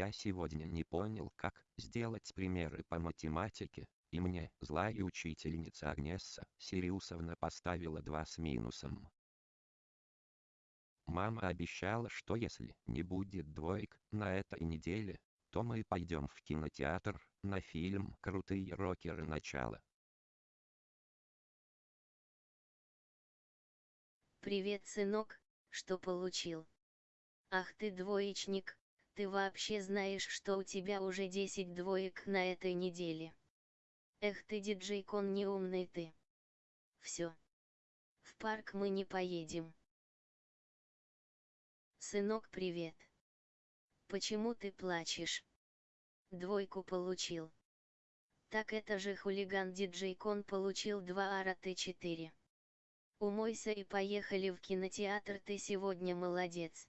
я сегодня не понял как сделать примеры по математике, и мне злая учительница Агнесса Сириусовна поставила 2 с минусом. Мама обещала, что если не будет двоек на этой неделе, то мы пойдем в кинотеатр на фильм «Крутые рокеры. Начало». Привет, сынок, что получил? Ах ты двоечник, ты вообще знаешь, что у тебя уже 10 двоек на этой неделе? Эх ты диджей-кон неумный ты. Все. В парк мы не поедем. Сынок, привет. Почему ты плачешь? Двойку получил. Так это же хулиган диджей Кон получил 2 ара Т4. Умойся и поехали в кинотеатр, ты сегодня молодец.